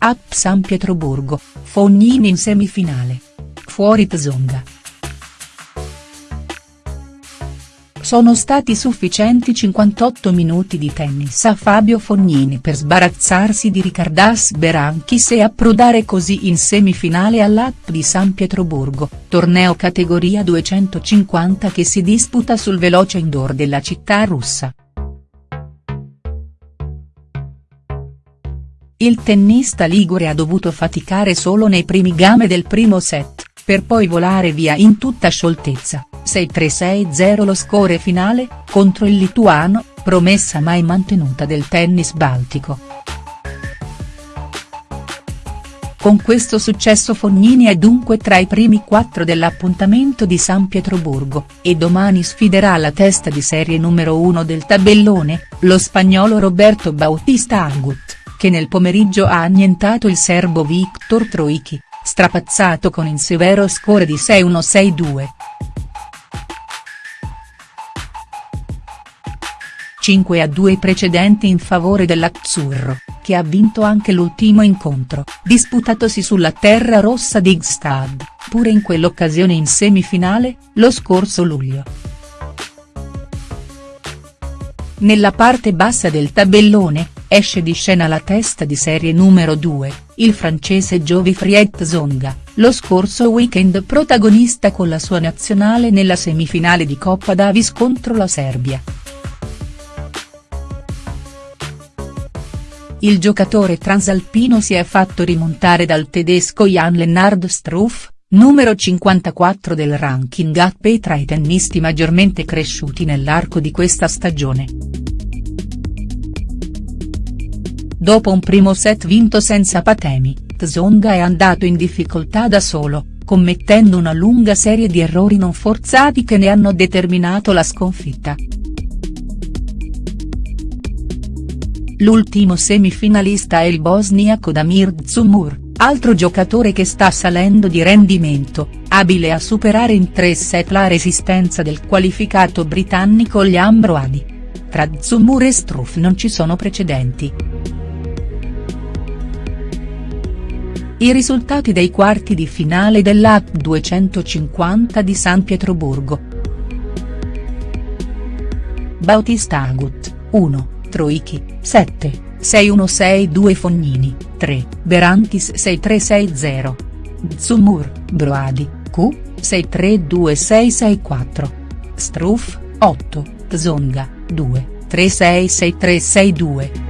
App San Pietroburgo, Fognini in semifinale. Fuori Tsonga. Sono stati sufficienti 58 minuti di tennis a Fabio Fognini per sbarazzarsi di Ricardas Berankis e approdare così in semifinale all'App di San Pietroburgo, torneo categoria 250 che si disputa sul veloce indoor della città russa. Il tennista ligure ha dovuto faticare solo nei primi game del primo set, per poi volare via in tutta scioltezza 6-3-6-0 lo score finale, contro il lituano, promessa mai mantenuta del tennis baltico. Con questo successo Fognini è dunque tra i primi quattro dell'appuntamento di San Pietroburgo, e domani sfiderà la testa di serie numero uno del tabellone, lo spagnolo Roberto Bautista Agut, che nel pomeriggio ha annientato il serbo Viktor Troicki, strapazzato con il severo score di 6-1-6-2. 5 a 2 precedenti in favore dell'Azzurro, che ha vinto anche l'ultimo incontro, disputatosi sulla terra rossa di Gstad, pure in quell'occasione in semifinale, lo scorso luglio. Nella parte bassa del tabellone, esce di scena la testa di serie numero 2, il francese Friet Zonga, lo scorso weekend protagonista con la sua nazionale nella semifinale di Coppa Davis contro la Serbia. il giocatore transalpino si è fatto rimontare dal tedesco Jan Lennard Struff, numero 54 del ranking ATP tra i tennisti maggiormente cresciuti nell'arco di questa stagione. Dopo un primo set vinto senza patemi, Tsonga è andato in difficoltà da solo, commettendo una lunga serie di errori non forzati che ne hanno determinato la sconfitta. L'ultimo semifinalista è il bosniaco Damir Dzumur, altro giocatore che sta salendo di rendimento, abile a superare in tre set la resistenza del qualificato britannico Liam Broady. Tra Dzumur e Struff non ci sono precedenti. I risultati dei quarti di finale dell'App 250 di San Pietroburgo. Bautista Agut, 1. Troicchi, 7, 6162 Fognini, 3, Berantis 6360. Zumur, Broadi, Q, 632664. Struff, 8, Zonga, 2, 366362.